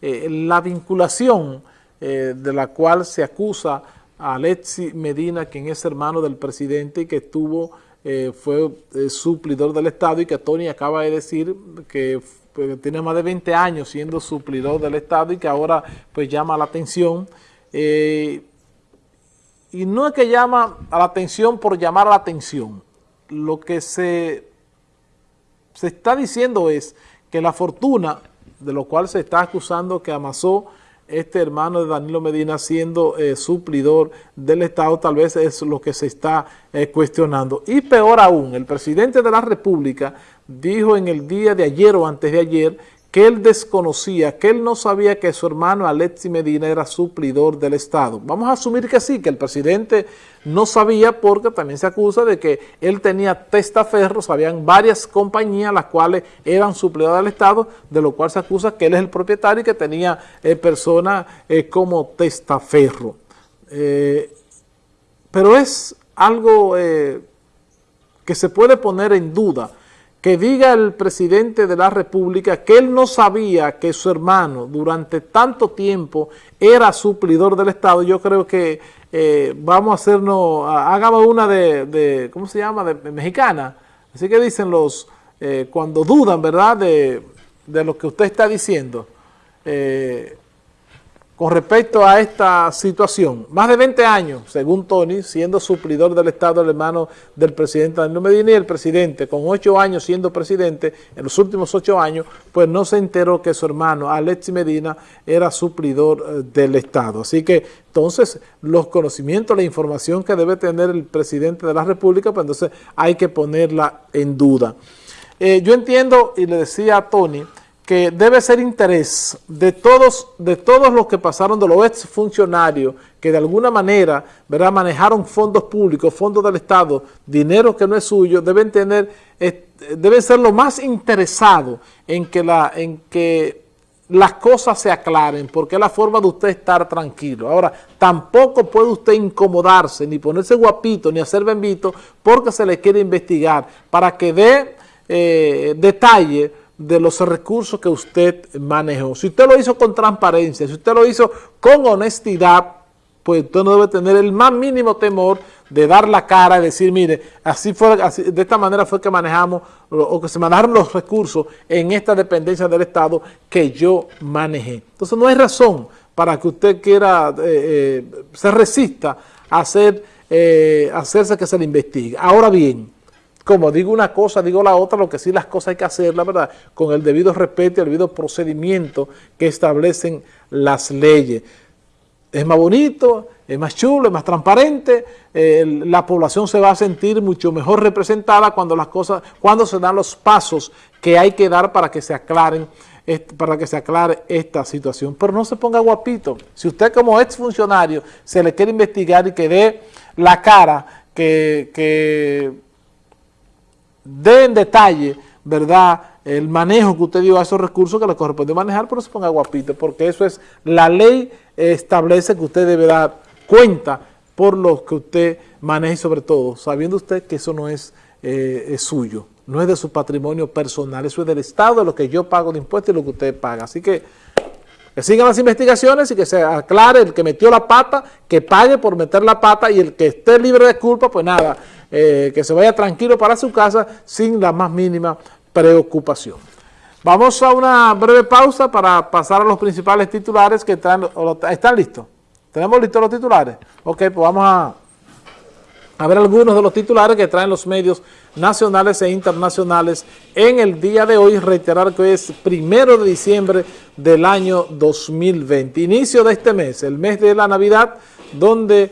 la vinculación de la cual se acusa a Alexi Medina, quien es hermano del presidente y que estuvo, fue suplidor del Estado y que Tony acaba de decir que pues, tiene más de 20 años siendo suplidor del Estado y que ahora pues llama la atención. Eh, y no es que llama a la atención por llamar a la atención. Lo que se, se está diciendo es que la fortuna, de lo cual se está acusando que amasó este hermano de Danilo Medina siendo eh, suplidor del Estado, tal vez es lo que se está eh, cuestionando. Y peor aún, el presidente de la República dijo en el día de ayer o antes de ayer que él desconocía, que él no sabía que su hermano Alexi Medina era suplidor del Estado. Vamos a asumir que sí, que el presidente no sabía porque también se acusa de que él tenía testaferros, habían varias compañías las cuales eran suplidores del Estado, de lo cual se acusa que él es el propietario y que tenía eh, personas eh, como testaferro. Eh, pero es algo que se puede poner en duda, que diga el presidente de la República que él no sabía que su hermano durante tanto tiempo era suplidor del Estado, yo creo que eh, vamos a hacernos, hagamos una de, ¿cómo se llama?, de, mexicana. Así que dicen los, eh, cuando dudan, ¿verdad?, de, de, lo que usted está diciendo. Eh, con respecto a esta situación. Más de 20 años, según Tony, siendo suplidor del Estado, el hermano del presidente Danilo Medina y el presidente, con 8 años siendo presidente, en los últimos 8 años, pues no se enteró que su hermano, Alexi Medina, era suplidor eh, del Estado. Así que, entonces, los conocimientos, la información que debe tener el presidente de la República, pues entonces hay que ponerla en duda. Eh, yo entiendo, y le decía a Tony, que debe ser interés de todos, de todos los que pasaron de los exfuncionarios que de alguna manera ¿verdad? manejaron fondos públicos, fondos del Estado, dinero que no es suyo, deben tener, deben ser lo más interesados en que, la, en que las cosas se aclaren, porque es la forma de usted estar tranquilo. Ahora, tampoco puede usted incomodarse, ni ponerse guapito, ni hacer bembito, porque se le quiere investigar, para que dé eh, detalle de los recursos que usted manejó. Si usted lo hizo con transparencia, si usted lo hizo con honestidad, pues usted no debe tener el más mínimo temor de dar la cara y decir, mire, así fue, de esta manera fue que manejamos o que se manejaron los recursos en esta dependencia del Estado que yo manejé. Entonces no hay razón para que usted quiera, eh, eh, se resista a hacer, eh, hacerse que se le investigue. Ahora bien, como digo una cosa, digo la otra, lo que sí las cosas hay que hacer, la verdad, con el debido respeto y el debido procedimiento que establecen las leyes. Es más bonito, es más chulo, es más transparente, la población se va a sentir mucho mejor representada cuando las cosas, cuando se dan los pasos que hay que dar para que se aclaren para que se aclare esta situación. Pero no se ponga guapito. Si usted como exfuncionario se le quiere investigar y que dé la cara que dé en detalle, ¿verdad?, el manejo que usted dio a esos recursos que le corresponde manejar, pero se ponga guapito, porque eso es, la ley establece que usted debe dar cuenta por lo que usted maneje sobre todo, sabiendo usted que eso no es, eh, suyo, no es de su patrimonio personal, eso es del Estado, de lo que yo pago de impuestos y lo que usted paga. Así que sigan las investigaciones y que se aclare el que metió la pata, que pague por meter la pata y el que esté libre de culpa, pues nada, eh, que se vaya tranquilo para su casa sin la más mínima preocupación. Vamos a una breve pausa para pasar a los principales titulares que están, ¿están listos? ¿Tenemos listos los titulares? Ok, pues vamos a, ver algunos de los titulares que traen los medios nacionales e internacionales en el día de hoy. Reiterar que es primero de diciembre del año 2020, inicio de este mes, el mes de la Navidad, donde